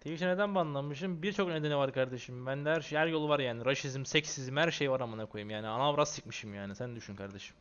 Twitch'e neden banlanmışım? Birçok nedeni var kardeşim. Bende her şey, her yolu var yani. Raşizm, seksizm, her şey var amına koyayım yani. Anavrat sikmişim yani. Sen düşün kardeşim.